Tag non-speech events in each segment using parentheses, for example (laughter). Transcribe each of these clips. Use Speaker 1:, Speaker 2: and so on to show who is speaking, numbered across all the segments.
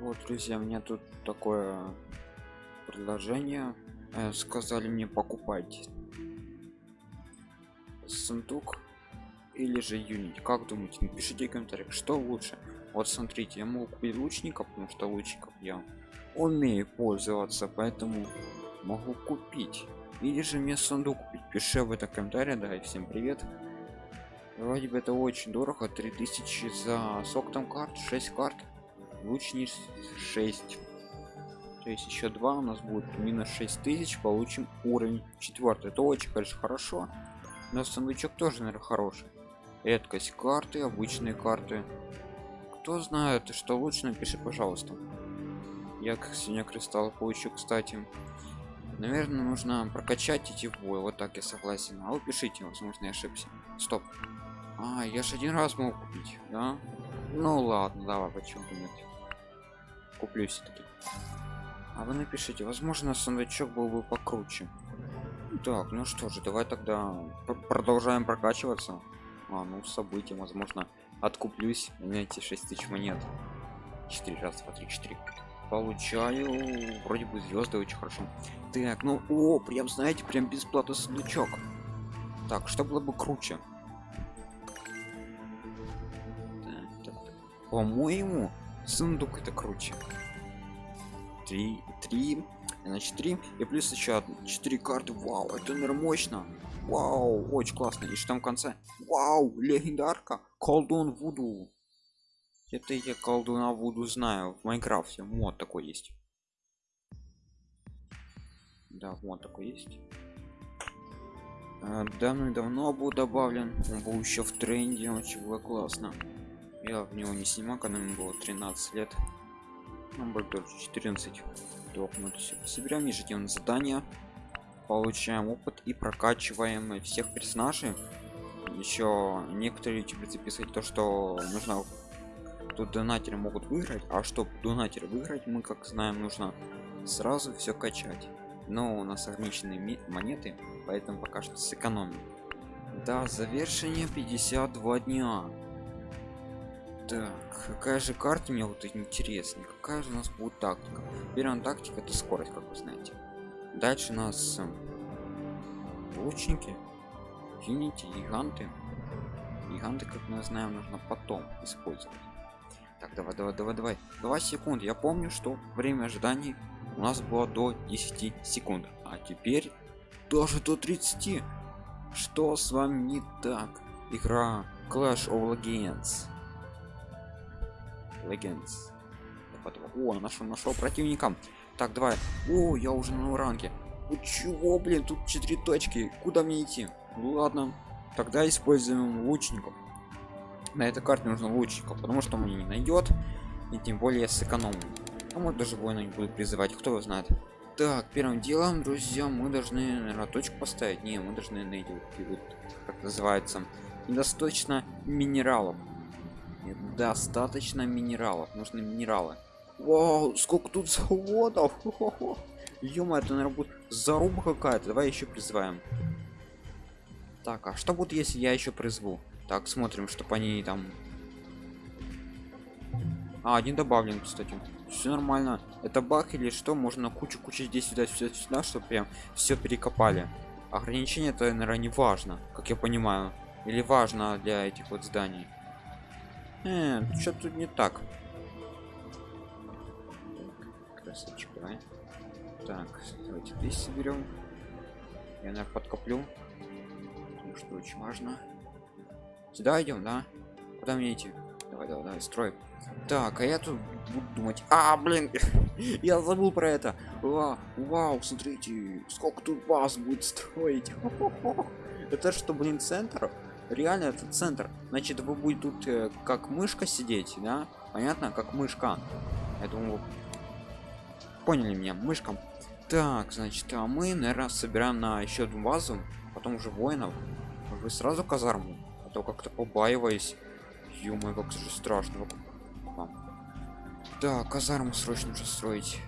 Speaker 1: Вот, друзья, меня тут такое предложение. Э, сказали мне покупать сундук или же юнит. Как думаете? Напишите в комментариях, что лучше. Вот смотрите, я могу купить лучника, потому что лучников я умею пользоваться, поэтому могу купить. Или же мне сундук купить. Пиши в этом комментарии, да, и всем привет. Вроде бы это очень дорого, 3000 за сок там карт, 6 карт лучник 6 то есть еще два у нас будет минус 6000 получим уровень 4 это очень конечно хорошо. Но сундучок тоже наверное хороший. Редкость карты обычные карты. Кто знает что лучше напиши пожалуйста. Я как сегодня кристалл получу кстати. Наверное нужно прокачать эти бои вот так я согласен. А вы пишите возможно я ошибся. Стоп. А я же один раз могу купить да? Ну ладно давай почему нет куплю все-таки а вы напишите возможно сундучок был бы покруче. Так ну что же давай тогда продолжаем прокачиваться. А ну события возможно откуплюсь. На эти 6 тысяч монет. 4 раз 2 3 4 получаю вроде бы звезды очень хорошо. Так ну о прям знаете прям бесплатно сундучок так что было бы круче? По-моему сундук это круче. 3 3 значит 3 и плюс еще 4 карты. Вау это наверное мощно. Вау очень классно. И что там в конце. Вау легендарка. Колдун вуду. Это я колдуна вуду знаю. В майнкрафте мод такой есть. Да вот такой есть. А, давно и давно был добавлен. Он был еще в тренде очень было классно я в него не снимал когда ему было 13 лет. Будет тоже 14 дохнуть все соберем ежедневные задания. Получаем опыт и прокачиваем всех персонажей. Еще некоторые ютуберы записывают то что нужно тут донатеры могут выиграть а чтобы донатеры выиграть мы как знаем нужно сразу все качать. Но у нас ограниченные монеты поэтому пока что сэкономим. Да завершение 52 дня так, какая же карта мне вот интереснее? Какая же у нас будет тактика? Первая тактика это скорость, как вы знаете. Дальше у нас эм, лучники, юнити, гиганты. Гиганты, как мы знаем, нужно потом использовать. Так, давай, давай, давай, давай. 2 секунды. Я помню, что время ожидания у нас было до 10 секунд. А теперь даже до 30. Что с вами не так? Игра Clash of Legends Legends. О, нашел, нашел противника. Так, давай. О, я уже на ранге. Ну чего, блин, тут четыре точки. Куда мне идти? Ну ладно. Тогда используем лучников. На этой карте нужно лучников, потому что он меня не найдет. И тем более сэкономим. А может даже воина не будет призывать, кто его знает. Так, первым делом, друзья, мы должны, наверное, точку поставить. Не, мы должны найти, как называется, недостаточно минералов достаточно минералов нужны минералы. Вау, сколько тут заводов! (laughs) Ё это наверное будет заруба какая-то. Давай еще призываем. Так а что будет если я еще призову? Так смотрим чтобы они там а один добавлен кстати. Все нормально. Это баг или что? Можно кучу кучу здесь сюда сюда сюда чтобы прям все перекопали. Ограничение это наверное не важно как я понимаю. Или важно для этих вот зданий э, что тут не так. Красавчик давай. Так давайте здесь соберем я наверное, подкоплю потому что очень важно. Сюда идем да? Куда мне идти? Давай давай давай строй. Так а я тут буду думать. А блин (laughs) я забыл про это. А, вау смотрите сколько тут баз будет строить. (laughs) Это что блин центр реально это центр. Значит вы будет тут э, как мышка сидеть да? Понятно? Как мышка. Я думаю поняли меня мышкам так значит а мы наверное собираем на еще одну базу потом уже воинов. Вы сразу казарму? А то как-то побаиваюсь. Ё как же страшно. Да казарму срочно нужно строить.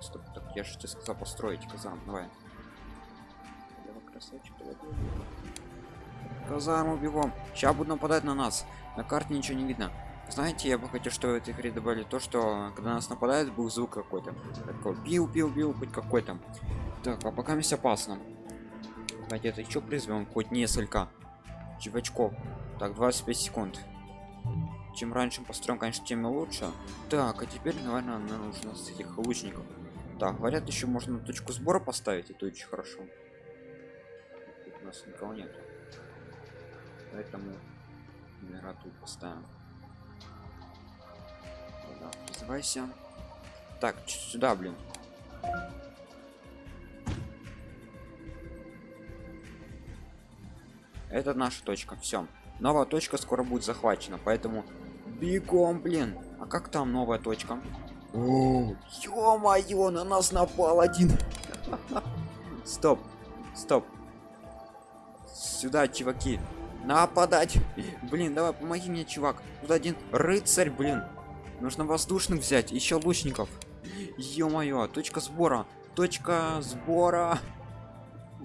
Speaker 1: Стоп, так я же тебе сказал построить казарму. Давай. Красавчик давай казарму бегом. Сейчас будут нападать на нас. На карте ничего не видно. Знаете я бы хотел что в этой игре добавили то что когда нас нападает был звук какой-то. Такой бил бил бил хоть какой-то. Так а пока есть опасно давайте это еще призовем хоть несколько чувачков. Так 25 секунд. Чем раньше построим конечно тем лучше. Так а теперь наверное нам нужно с этих лучников. Так говорят еще можно точку сбора поставить это очень хорошо. Тут у нас никого нет поэтому номера тут поставим. Да, призывайся так сюда блин. Это наша точка. Все новая точка скоро будет захвачена поэтому бегом блин. А как там новая точка? Ё-моё на нас напал один. (laughs) Стоп стоп. Сюда чуваки нападать. Блин давай помоги мне чувак. Тут один рыцарь блин. Нужно воздушных взять еще лучников. Ё-моё точка сбора. Точка сбора.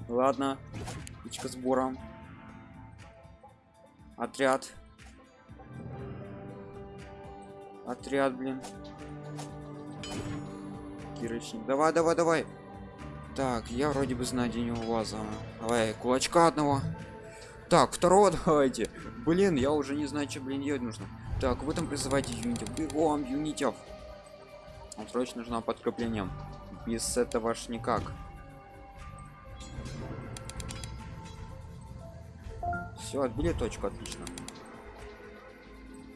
Speaker 1: Ладно точка сбора. Отряд. Отряд блин. Кирочник. Давай давай давай. Так я вроде бы знаю где у вас давай кулачка одного так второго (laughs) давайте. Блин я уже не знаю что блин делать нужно. Так вы там призывайте юнитов. Бегом юнитов. Вам срочно нужно подкрепление без этого ж никак. Все отбили точку отлично.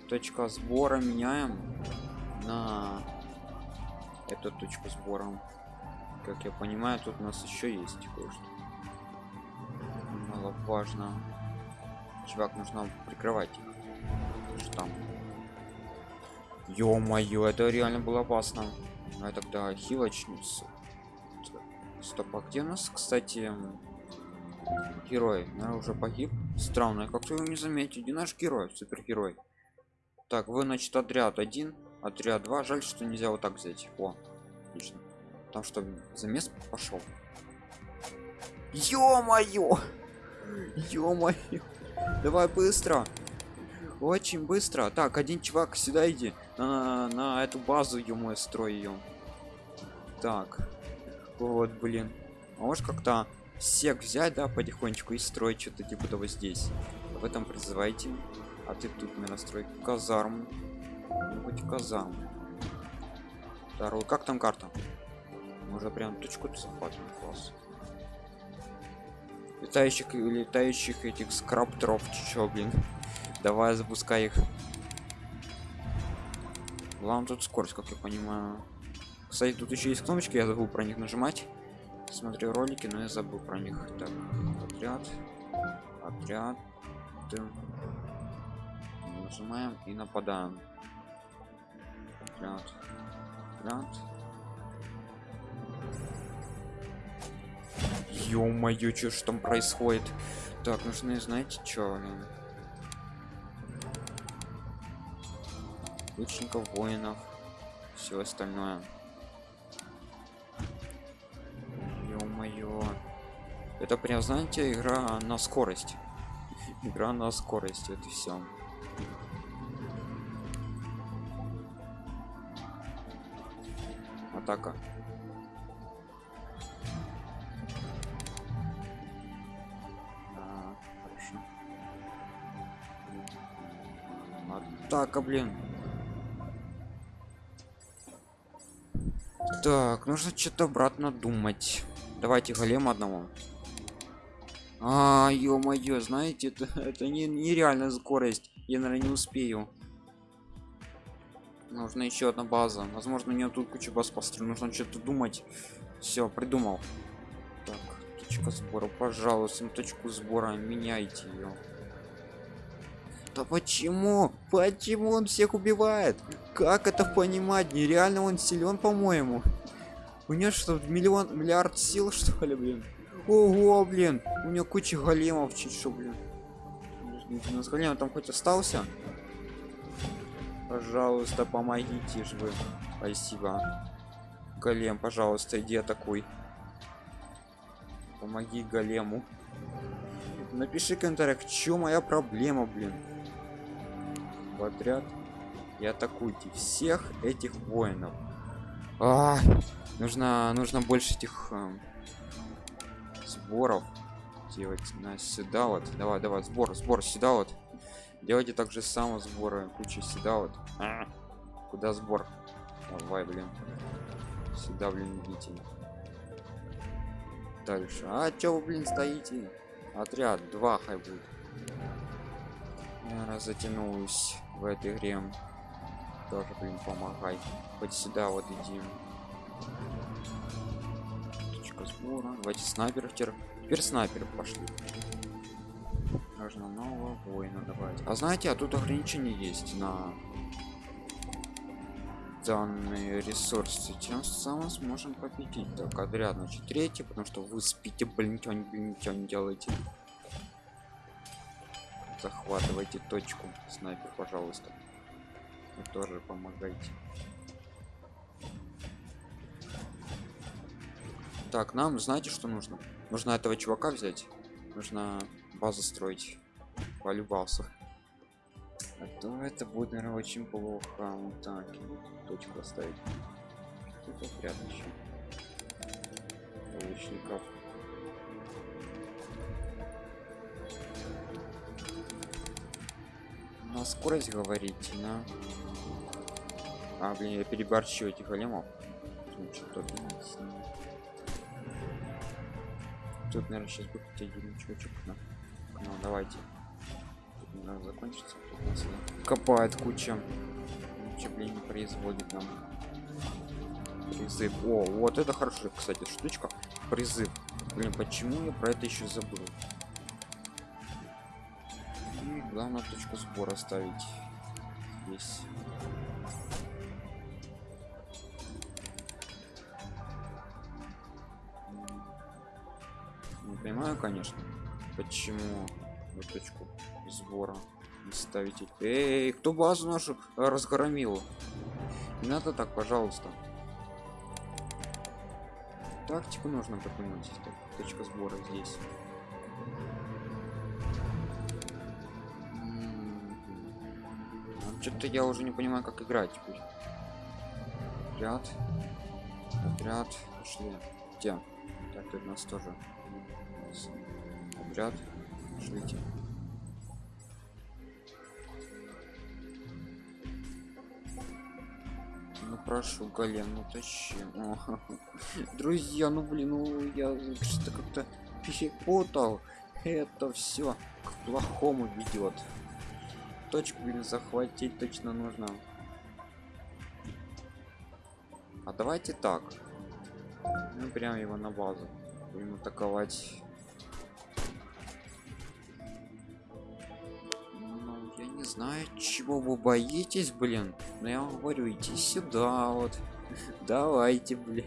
Speaker 1: Точка сбора меняем на эту точку сбора. Как я понимаю тут у нас еще есть кое-что. Важно чувак нужно прикрывать. Что там ё-моё это реально было опасно. А тогда хилочница. Стоп а где у нас кстати герой? Наверное, уже погиб. Странно как то его не заметить где наш герой супергерой? Так вы значит отряд один отряд 2 жаль что нельзя вот так взять. О отлично. Там что замес пошел? Ё-моё! Ё-моё давай быстро. Очень быстро. Так один чувак сюда иди. На, на эту базу ему строй ее так. Вот блин. А можешь как-то всех взять да потихонечку и строить что-то типа того здесь? В этом призывайте. А ты тут мне настрой казарм. Хоть казарм. Второй как там карта? Уже прям точку захватываем класс летающих летающих этих скраптеров чё блин. Давай запускай их. Главное тут скорость как я понимаю. Кстати тут еще есть кнопочки я забыл про них нажимать. Смотрю ролики но я забыл про них. Так отряд отряд нажимаем и нападаем. Отряд отряд ё-моё что ж там происходит? Так нужны знаете что лучников воинов все остальное. Ё-моё. Это прям знаете игра на скорость. (laughs) Игра на скорость это все атака атака блин. Так нужно что-то обратно думать. Давайте голем одного. А ё-моё знаете это (laughs) это не нереальная скорость. Я наверное не успею. Нужно еще одна база. Возможно у нее тут куча баз построена. Нужно что-то думать. Все придумал. Так точка сбора. Пожалуйста точку сбора меняйте ее да почему? Почему он всех убивает? Как это понимать? Нереально он силен по-моему. У него что миллион миллиард сил что ли блин? Ого блин. У него куча големов чуть что блин. С големом там хоть остался? Пожалуйста помогите же вы. Спасибо. Голем пожалуйста иди атакуй. Помоги голему. Напиши комментариях чем моя проблема блин в отряд и атакуйте всех этих воинов. А, нужно нужно больше этих э, сборов делать на сюда вот давай давай сбор сбор сюда вот делайте также само сборы куча сюда вот а, куда сбор? Давай блин. Сюда блин идите. Дальше. А чё вы блин стоите? Отряд два хай будет. Я затянулась в этой игре тоже блин помогай хоть сюда вот иди. Точка сбора. Давайте снайперов теперь теперь снайперов пошли. Нужно нового воина давать а знаете а тут ограничения есть на данные ресурсы тем самым сможем победить. Так отряд значит третий потому что вы спите блин ничего не, ничего не делаете захватывайте точку снайпер пожалуйста. Вы тоже помогайте. Так нам знаете что нужно? Нужно этого чувака взять. Нужно базу строить. Полюбался. А то это будет наверное очень плохо. Вот так. Точку оставить. Тут еще лучников скорость говорить на а блин я переборщу этих големов тут наверное сейчас будет один чувачок на ну давайте. Надо закончится тут нас копает куча. Ничего блин не производит нам призыв. О вот это хорошая кстати штучка. Призыв. Блин почему я про это еще забыл главное точку сбора ставить. Здесь. Не понимаю конечно почему вот точку сбора ставите эй кто базу нашу разгромил? Не надо так пожалуйста. Тактику нужно так, точка сбора здесь что-то я уже не понимаю как играть теперь. Отряд отряд пошли. Где? Так тут нас тоже. Отряд шлите ну прошу голем ну тащи. (laughs) Друзья ну блин ну я что-то как-то перепутал. Это все к плохому ведет точку блин захватить точно нужно. А давайте так. Ну прям его на базу. Будем атаковать. Знаю чего вы боитесь блин. Но я вам говорю иди сюда вот. (laughs) Давайте блин.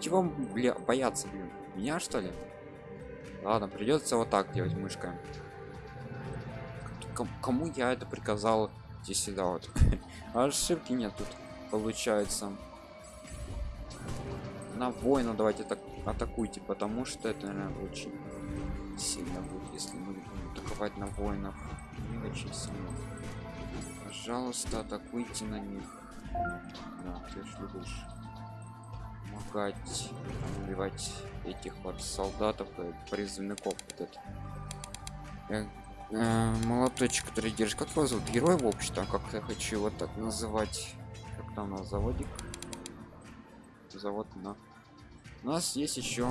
Speaker 1: Чего бля, бояться блин? Меня что ли? Ладно придется вот так делать мышкой кому я это приказал? Иди сюда вот. (laughs) Ошибки нет тут получается. На воина давайте так атакуйте потому что это наверное, очень сильно будет если мы будем атаковать на воинов. Не очень сильно. Пожалуйста атакуйте на них. Да, ты же любишь помогать убивать этих вот солдатов и призывников вот это э, молоточек который держит. Как его зовут? Герой в общем как я хочу вот так называть. Как там на заводик? Завод на у нас есть еще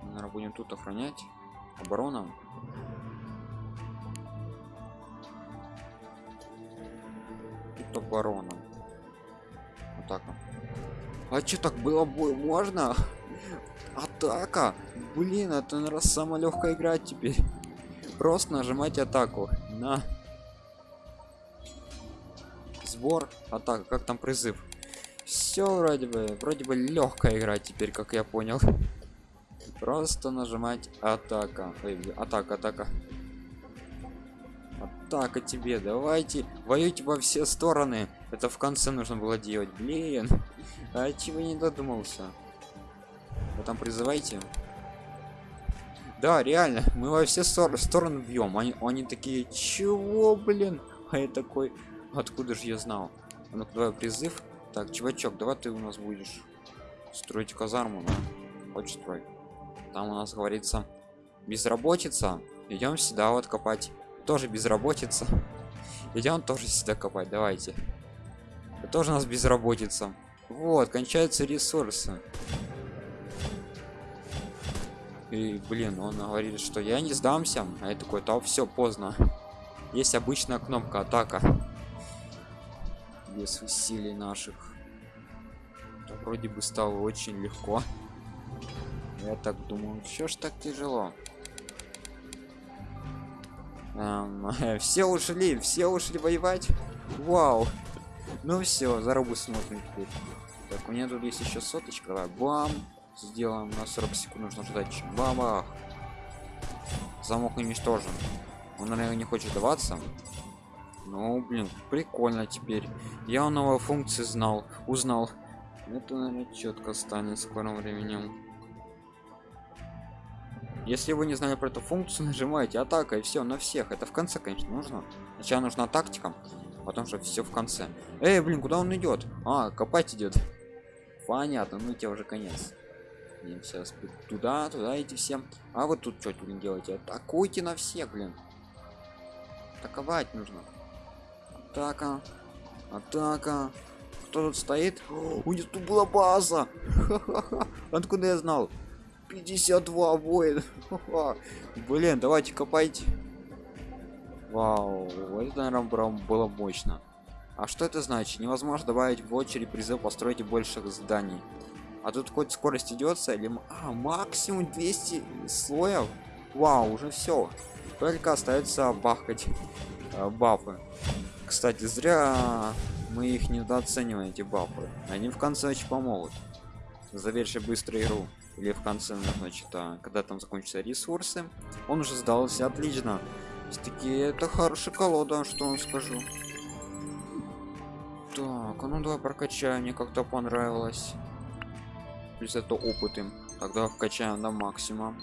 Speaker 1: наверное будем тут охранять. Оборона. Тут оборона. Атака а что так было бой можно атака? Блин это наверное самая легкая играть теперь. Просто нажимать атаку на сбор. Атака как там призыв? Все вроде бы вроде бы легкая игра теперь как я понял. Просто нажимать атака. Ой, атака атака. Атака тебе давайте воюйте во все стороны. Это в конце нужно было делать блин. А чего не додумался вы там призывайте Да, реально, мы во все стор стороны бьем. Они, они такие, чего, блин? А я такой, откуда же я знал? А ну давай призыв. Так, чувачок, давай ты у нас будешь строить казарму, да? Хочешь строй. Там у нас говорится безработица. Идем сюда вот копать. Тоже безработица. (laughs) Идем тоже сюда копать. Давайте. Тоже у нас безработица. Вот, кончаются ресурсы. И, блин, он говорит, что я не сдамся. А я такой, то все поздно. Есть обычная кнопка атака. Без усилий наших. Это вроде бы стало очень легко. Я так думаю, все ж так тяжело. Эм, (laughs) все ушли, все ушли воевать. Вау. Ну все, зарубу смотрим теперь. Так, у меня тут есть еще соточка. Бам. Сделаем на 40 секунд нужно ждать. Бабах. Замок уничтожен. Он, наверное, не хочет даваться. Ну, блин, прикольно теперь. Я новые функции знал, узнал. Это, наверное, четко станет в скором временем. Если вы не знали про эту функцию, (laughs) нажимаете атака и все на всех. Это в конце, конечно, нужно. Сначала нужна тактика, потом же все в конце. Эй, блин, куда он идет? А, копать идет. Понятно, ну тебе уже конец. Сейчас туда, туда идти всем. А вот тут что, блин, делаете? Атакуйте на всех, блин. Атаковать нужно. Атака. Атака. Кто тут стоит? О, у них тут была база. (laughs) Откуда я знал? 52 воин. (laughs) Блин, давайте копайте. Вау, это, наверное, было мощно. А что это значит? Невозможно добавить в очередь призыв построить больше зданий. А тут хоть скорость идется или а, максимум 200 слоев? Вау, уже все. Только остается бахать э, бафы. Кстати, зря мы их недооцениваем, эти бафы. Они в конце очень помогут. Завершить быстро игру или в конце значит а, когда там закончатся ресурсы он уже сдался отлично таки это хорошая колода что он скажу так а ну давай прокачаем мне как-то понравилось плюс это опыт им. Тогда вкачаем до максимума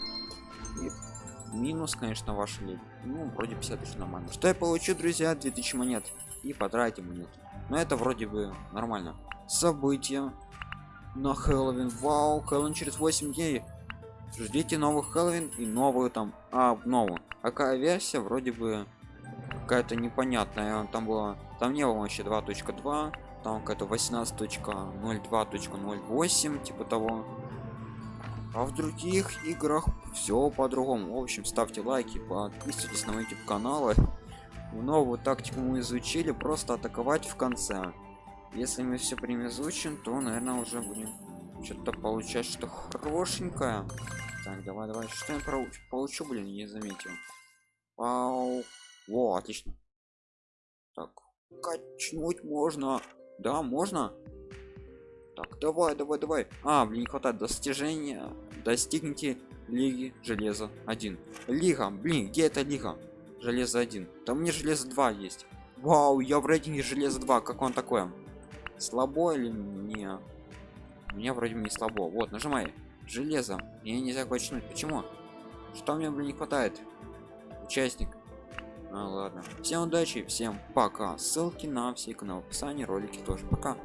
Speaker 1: и минус конечно ваш лень ну вроде 50 тысяч нормально. Что я получу друзья? 2000 монет. И потратим монет но это вроде бы нормально. События на Хэллоуин. Вау, Хэллоуин через 8 дней. Ждите новых Хэллоуин и новую там, а, новую. Какая версия? Вроде бы какая-то непонятная. Там было, там не было вообще 2.2, там какая-то 18.02.08, типа того. А в других играх все по-другому. В общем, ставьте лайки, подписывайтесь на мой YouTube каналы. Новую тактику мы изучили, просто атаковать в конце если мы все время изучим то наверное уже будем что-то получать что хорошенькое так давай давай что я получу, получу блин не заметил Вау. Во, отлично так качнуть можно да можно? Так давай давай давай. А блин не хватает достижения достигните лиги железа 1 лига блин где это лига? Железо 1 там мне железо 2 есть. Вау я в рейтинге железо 2 как он такое слабо или не? У меня вроде не слабо. Вот нажимай. Железо. Мне нельзя качнуть. Почему? Что мне блин не хватает? Участник а, ладно. Всем удачи всем пока. Ссылки на все каналы в описании ролики тоже. Пока